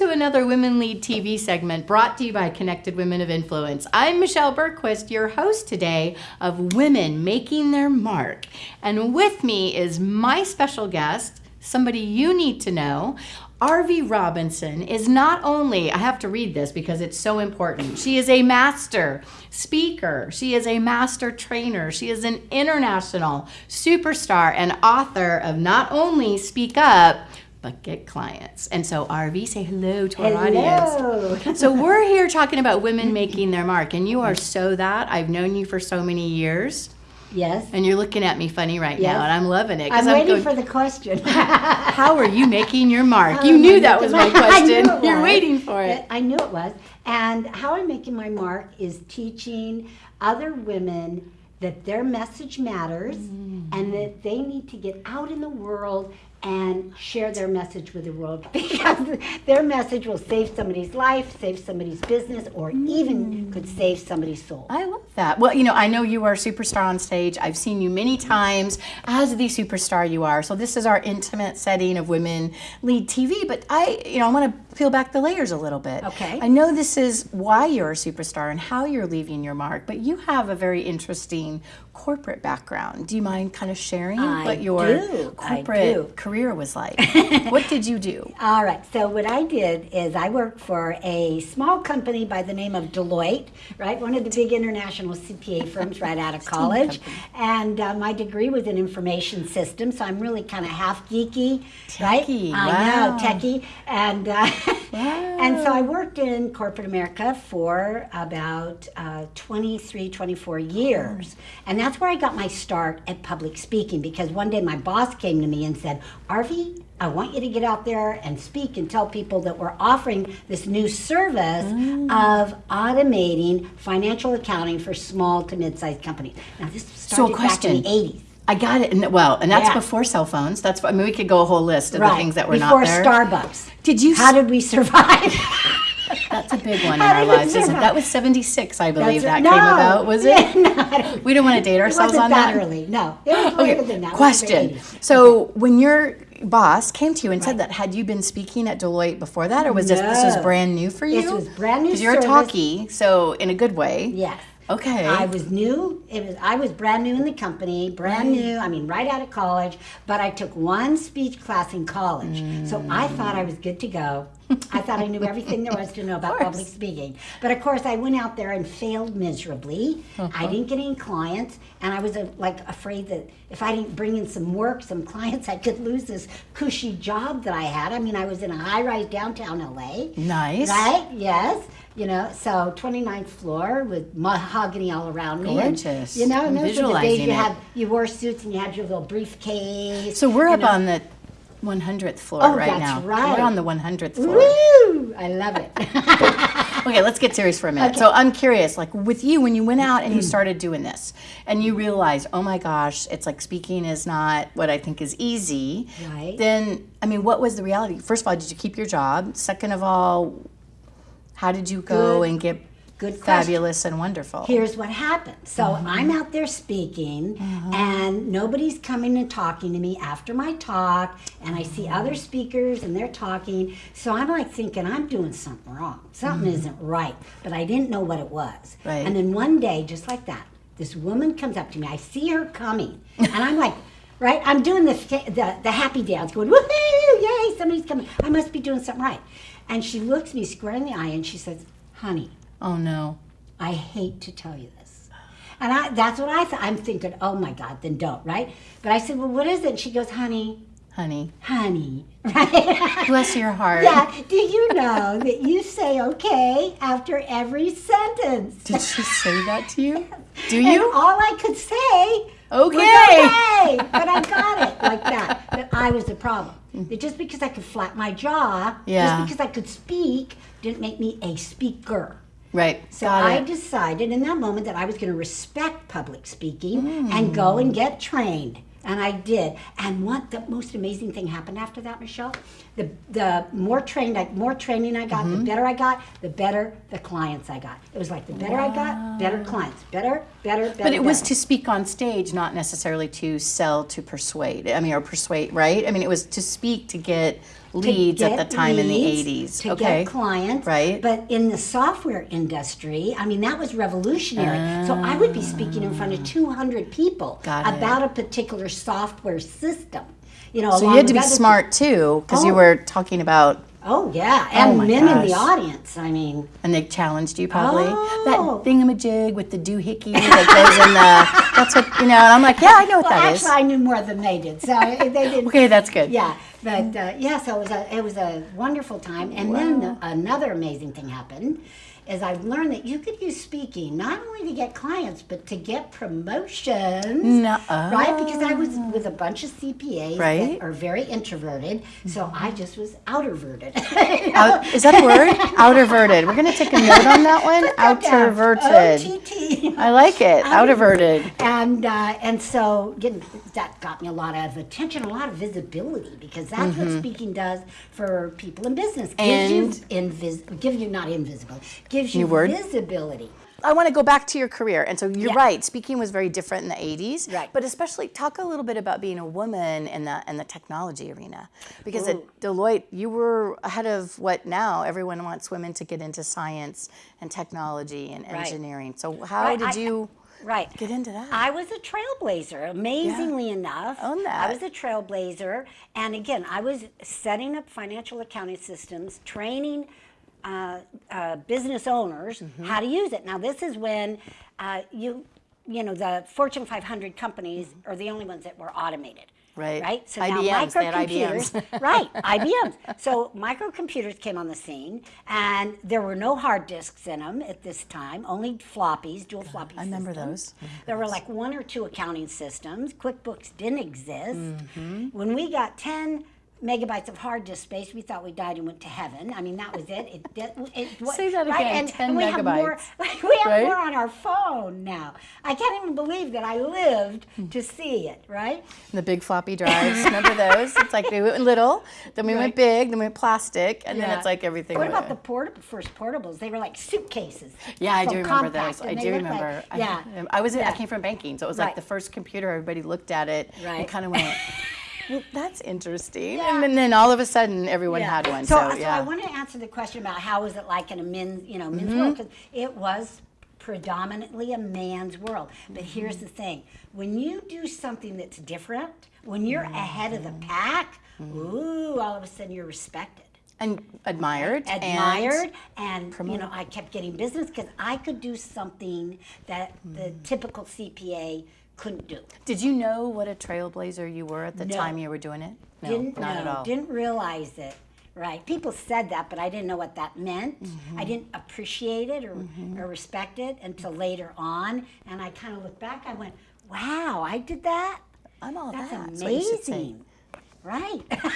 to another Women Lead TV segment brought to you by Connected Women of Influence. I'm Michelle Bergquist, your host today of Women Making Their Mark. And with me is my special guest, somebody you need to know. Arvee Robinson is not only, I have to read this because it's so important, she is a master speaker, she is a master trainer, she is an international superstar and author of not only Speak Up, but get clients. And so, Arvee, say hello to our Hello. audience. So, we're here talking about women making their mark, and you are so that. I've known you for so many years, Yes. and you're looking at me funny right Yes. now, and I'm loving it. I'm I'm waiting going, for the question. How are you making your mark? Oh, You knew that was my goodness. I knew question. You're was. waiting for it. I knew it was. And how I'm making my mark is teaching other women that their message matters Mm. and that they need to get out in the world and share their message with the world because their message will save somebody's life, save somebody's business, or Mm. even could save somebody's soul. I love that. Well, you know, I know you are a superstar on stage. I've seen you many times as the superstar you are. So this is our intimate setting of women lead TV. But I, you know, I want to peel back the layers a little bit. Okay. I know this is why you're a superstar and how you're leaving your mark. But you have a very interesting corporate background. Do you mind kind of sharing I what your do. Corporate career was like? what did you do? All right. So what I did is I worked for a small company by the name of Deloitte, right? One of the big international CPA firms right out of college. And uh, my degree was in information systems, so I'm really kind of half geeky, right? Techie, I know, techie. And uh, and so I worked in corporate America for about uh, 23, 24 years. And that's where I got my start at public speaking because one day my boss came to me and said, Arvee, I want you to get out there and speak and tell people that we're offering this new service of automating financial accounting for small to mid-sized companies. Now this started back in the 80s. I got it. And well, and that's Yeah. before cell phones. That's I mean, we could go a whole list of the things that were Before not there. Before Starbucks. Did you How did we survive? That's a big one in our lives, isn't it? That was 76, I believe, that That's came No. about, was Yeah, it? no, We don't want to date ourselves on that that. early. No, it was later than that. It was the Question. 80s. So, when your boss came to you and said that, had you been speaking at Deloitte before that, or was this this was brand new for you? This was brand new Because you're a talkie, so in a good way. Yes. Okay. I was new. It was I was brand new in the company, brand new. I mean, right out of college. But I took one speech class in college, so I mm. thought I was good to go. I thought I knew everything there was to know about public speaking. But of course, I went out there and failed miserably. I didn't get any clients, and I was uh, like afraid that if I didn't bring in some work, some clients, I could lose this cushy job that I had. I mean, I was in a high-rise downtown LA. Nice. Right? Yes. You know, so 29th floor with mahogany all around me. and, Gorgeous. you know, and those were the days you it. had you wore suits and you had your little briefcase. So we're up know. on the 100th floor Oh, right that's now. right. We're on the 100th floor. Woo! I love it. Okay, let's get serious for a minute. So I'm curious, like with you, when you went out and you mm. started doing this, and you realized, oh my gosh, it's like speaking is not what I think is easy. Right. Then, I mean, what was the reality? First of all, did you keep your job? Second of all, how did you go Good- and get good question. fabulous and wonderful? Here's what happened. So Uh-huh. I'm out there speaking, and nobody's coming and talking to me after my talk, and I see other speakers and they're talking. So I'm like thinking, I'm doing something wrong. Something isn't right. But I didn't know what it was. Mm-hmm. Right. And then one day, just like that, this woman comes up to me. I see her coming, and I'm like, right? I'm doing the, the, the happy dance, going, woohoo, yay, somebody's coming. I must be doing something right. And she looks me square in the eye and she says, honey, oh no. I hate to tell you this. And I, that's what I thought. I'm thinking, oh my God, then don't, right? But I said, well, what is it? And she goes, honey, Honey, honey, right? bless your heart. yeah, do you know that you say okay after every sentence? Did she say that to you? Do And you? all I could say Okay. okay, but I got it like that. But I was the problem. That just because I could flap my jaw, Yeah. just because I could speak, didn't make me a speaker. Right. So Got I it. decided in that moment that I was going to respect public speaking hmm. and go and get trained. And I did. And what the most amazing thing happened after that, Michelle? The the more trained I, more training I got, Mm-hmm. the better I got, the better the clients I got. It was like the better I got, better clients, better, better, better. But it was to speak on stage, not necessarily to sell to persuade. I mean, or persuade, right? I mean, it was to speak to get to leads at the time in the leads, 80s. to okay. get clients. Right. But in the software industry, I mean, that was revolutionary. so I would be speaking in front of 200 people about a particular software system. You know, so you had to be smart too, because you Oh. were talking about, Oh yeah, and my men in the audience. I mean, and they challenged you probably. Oh. That thingamajig with the doohickey that goes in the, that's what, you know, and I'm like, yeah, I know what well, that is. actually, I knew more than they did, so they didn't. Okay, that's good. Yeah, but uh, yeah, so it was a it was a wonderful time, and then another amazing thing happened. Is I've learned that you could use speaking not only to get clients but to get promotions, Nuh-uh. right? Because I was with a bunch of CPAs Right. that are very introverted, so I just was outerverted. Out, is that a word? Outerverted. We're going to take a note on that one. Outerverted. OTT. I like it. Outerverted. and uh, and so getting that got me a lot of attention, a lot of visibility because that's what speaking does for people in business. Gives you invis- give you not invisible, gives you word. visibility. I want to go back to your career. And so you're Yeah. right, speaking was very different in the 80s. Right. But especially talk a little bit about being a woman in the in the technology arena. Because at Deloitte, you were ahead of what now everyone wants women to get into science and technology and Right. engineering. So how Right, did I- you Right. get into that? I was a trailblazer, amazingly enough. Own that. I was a trailblazer. And again, I was setting up financial accounting systems, training uh, uh, business owners Mm-hmm. how to use it. Now, this is when uh, you, you know, the Fortune 500 companies are the only ones that were automated. Right. Right. So IBMs, now microcomputers. IBMs. right. IBMs. So microcomputers came on the scene, and there were no hard disks in them at this time. Only floppies, dual floppy. I remember systems. those. There were like one or two accounting systems. QuickBooks didn't exist. Mm-hmm. When we got 10 megabytes of hard disk space, we thought we died and went to heaven. I mean, that was it. It, did- it, what- Say that right? again, And, 10 and we have more. megabytes, We have right? more on our phone now. I can't even believe that I lived to see it. Right? the big floppy drives. Remember those? It's like we went little, then we went big, then we went plastic, and then it's like everything. What about the port- first portables? They were like suitcases. Yeah, I do remember those. I do looked like- remember. I- yeah. I, was. I came from banking, so it was Right. like the first computer. Everybody looked at it right. and kind of went, well, "That's interesting." Yeah. And then, then all of a sudden, everyone Yeah. had one. So, So, so yeah. I want to answer the question about how was it like in a men's, you know, men's Mm-hmm. world because it was predominantly a man's world. But here's Mm-hmm. the thing: when you do something that's different, when you're ahead of the Mm-hmm. pack, ooh, all of a sudden you're respected. and admired. admired and and, you know i kept getting business because i could do something that the Mm. typical cpa couldn't do did you know what a trailblazer you were at the No. time you were doing it? No, didn't not know at all. didn't realize it right people said that but i didn't know what that meant Mm-hmm. i didn't appreciate it or, or respect it until later on and i kind of looked back i went wow i did that I'm all that's that. That's what you should say. amazing right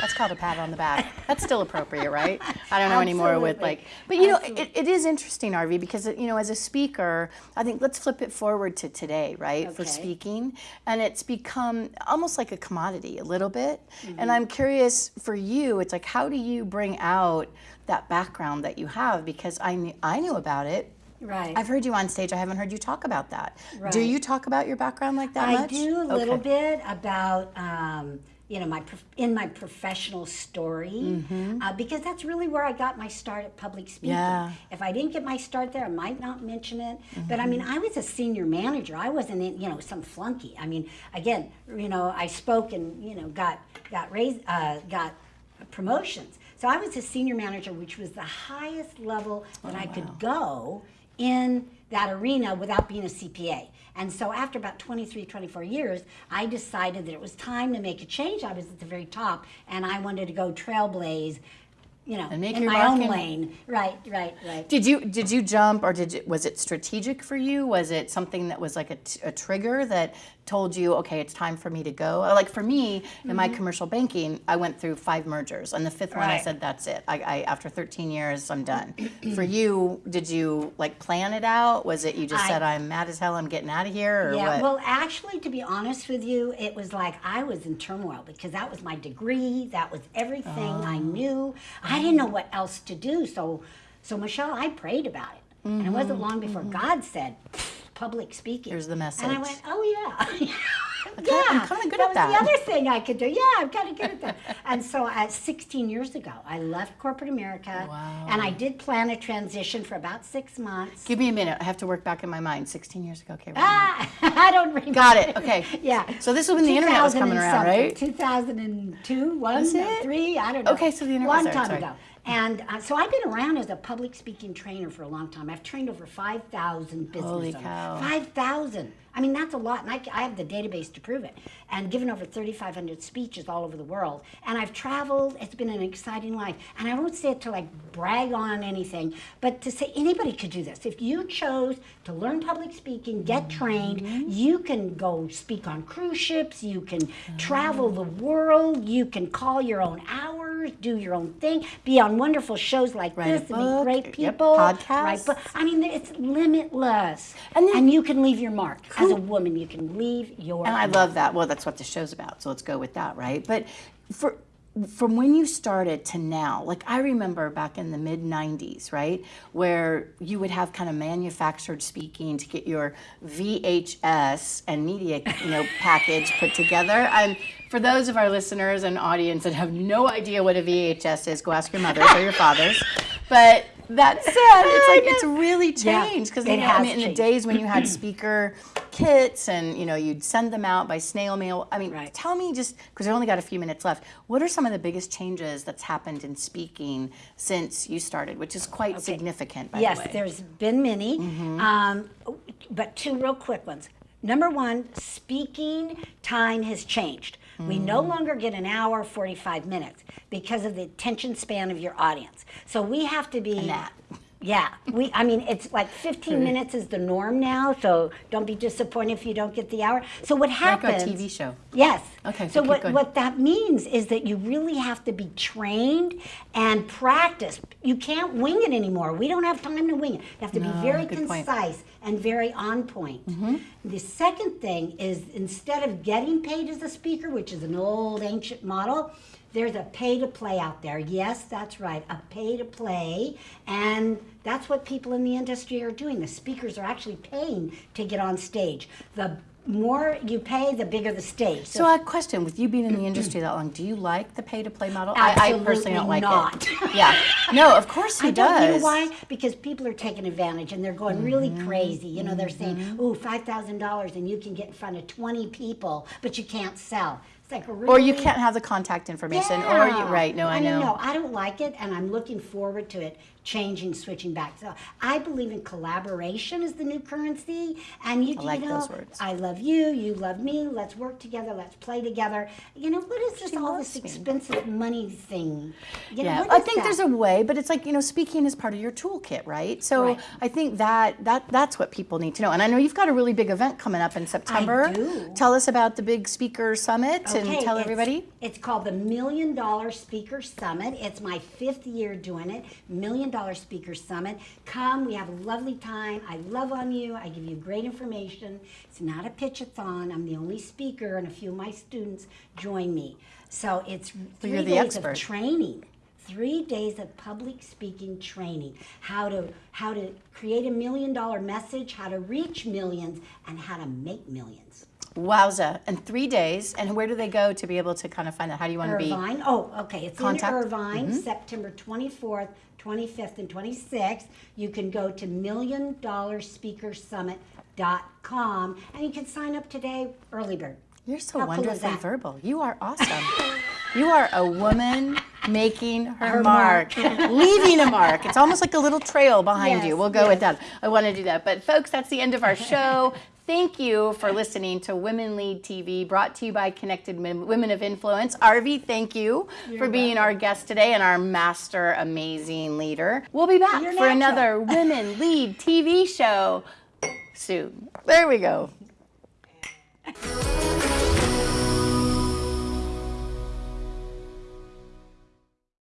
That's called a pat on the back. That's still appropriate, right? I don't know anymore with like, but you know, it, it is interesting, Arvee, because you know, as a speaker, I think let's flip it forward to today, right, for speaking, and it's become almost like a commodity a little bit. Mm-hmm. And I'm curious for you, it's like, how do you bring out that background that you have? Because I knew, I knew about it. right I've heard you on stage. I haven't heard you talk about that. Do you talk about your background like that I much? do a little Okay. bit about um, you know my in my professional story uh, because that's really where I got my start at public speaking. Yeah. If I didn't get my start there, I might not mention it. But I mean, Mm-hmm. I was a senior manager. I wasn't in, you know some flunky. I mean, again, you know, I spoke and you know got got raised uh, got promotions. So I was a senior manager, which was the highest level that I could go in that arena without being a CPA. And so after about 23, 24 years, I decided that it was time to make a change. I was at the very top and I wanted to go trailblaze you know, And make in your my own lane. Right, right, right. Did you did you jump or did you, was it strategic for you? Was it something that was like a, t- a trigger that told you, okay, it's time for me to go? Like for me, in my commercial banking, I went through five mergers, and the fifth one, I Mm-hmm. Said, that's it. I, I after 13 years, I'm done. for you, did you like plan it out? Was it you just I- said, I'm mad as hell, I'm getting out of here, or Yeah, what? well, actually, to be honest with you, it was like I was in turmoil because that was my degree, that was everything I Oh. knew. I didn't know what else to do. So, so Michelle, I prayed about it, and it wasn't long before God said, "Public speaking." Mm-hmm. Here's the message. And I went, "Oh yeah." I'm kinda good that at was that. the other thing I could do. Yeah, I'm kind of good at that. and so, at 16 years ago, I left corporate America, Wow. and I did plan a transition for about six months. Give me a minute. I have to work back in my mind. 16 years ago. Okay. Ah, I don't remember. Got it. Okay. Yeah. So this was when the internet was coming around, right? 2002, one, Was it? three, I don't know. Okay, so the internet there, time sorry. ago. And uh, so I've been around as a public speaking trainer for a long time. I've trained over 5,000 business Holy owners. 5,000. I mean, that's a lot. And I, I have the database to prove it. And given over 3,500 speeches all over the world. And I've traveled. It's been an exciting life. And I don't say it to like brag on anything, but to say anybody could do this. If you chose to learn public speaking, get trained, you can go speak on cruise ships, you can travel the world, you can call your own hours, do your own thing, be on wonderful shows like Write this, and meet great yep, people. podcasts. Write I mean, it's limitless. And And, you can leave your mark. As a woman, you can leave your And I love that. Well, that's what the show's about. So let's go with that, right? But for from when you started to now, like I remember back in the mid 90s, right? Where you would have kind of manufactured speaking to get your VHS and media, you know, package put together. And for those of our listeners and audience that have no idea what a VHS is, go ask your mothers or your fathers. But that said, it's like it's really changed because it I mean, in the days when you had speaker kits and you know you'd send them out by snail mail. I mean, Right. tell me just because I only got a few minutes left. What are some of the biggest changes that's happened in speaking since you started, which is quite significant, by Yes, the way. there's been many, um, but two real quick ones. Number one, speaking time has changed. We no longer get an hour, 45 minutes because of the attention span of your audience. So we have to be. Yeah, we. I mean, it's like 15 minutes is the norm now. So don't be disappointed if you don't get the hour. So what like happens? a TV show. Yes. Okay, So keep what, going. what that means is that you really have to be trained and practice. You can't wing it anymore. We don't have time to wing it. You have to No, be very good point. concise and very on point. Mm-hmm. The second thing is instead of getting paid as a speaker, which is an old ancient model, there's a pay to play out there. Yes, that's right, a pay to play. And that's what people in the industry are doing. The speakers are actually paying to get on stage. The more you pay, the bigger the stage. So a question: With you being in the industry that long, do you like the pay-to-play model? I, I personally don't like Absolutely it. not. Yeah. No, of course he I don't you know why? Because people are taking advantage and they're going really Mm-hmm. crazy. You know, they're saying, "Ooh, five thousand dollars, and you can get in front of twenty people, but you can't sell." Like really. Or you can't have the contact information, or you Yeah. right? No, I, mean, know. no, I don't like it, and I'm looking forward to it changing, switching back. So I believe in collaboration is the new currency, and you, I like you know, those words. I love you, you love me. Let's work together. Let's play together. You know, what is this all this loves me. expensive money thing? You Yeah, what I think that? there's a way, but it's like you know, speaking is part of your toolkit, right? So Right. I think that that that's what people need to know. And I know you've got a really big event coming up in September. do. Tell us about the big speaker summit and tell it's- everybody. It's called the Million Dollar Speaker Summit. It's my fifth year doing it. Million Dollar Speaker Summit. Come, we have a lovely time. I love on you. I give you great information. It's not a pitch-a-thon. I'm the only speaker, and a few of my students join me. So it's 3 you're the days expert. of training. Three days of public speaking training. How to how to create a million dollar message, how to reach millions, and how to make millions. Wowza! And three days. And where do they go to be able to kind of find that? How do you want to be? Irvine. Oh, okay. It's Contact? in Irvine, mm-hmm. September 24th, 25th, and 26th. You can go to milliondollarspeakersummit.com and you can sign up today, early bird. You're so How wonderfully that? verbal. You are awesome. you are a woman making her, Her mark, leaving a mark. It's almost like a little trail behind you. We'll go with yes. that. I want to do that. But folks, that's the end of our show. Thank you for listening to Women Lead TV, brought to you by Connected Women of Influence. Arvee, thank you for being our guest today and our master amazing leader. We'll be back You're for natural. another Women Lead TV show soon. There we go.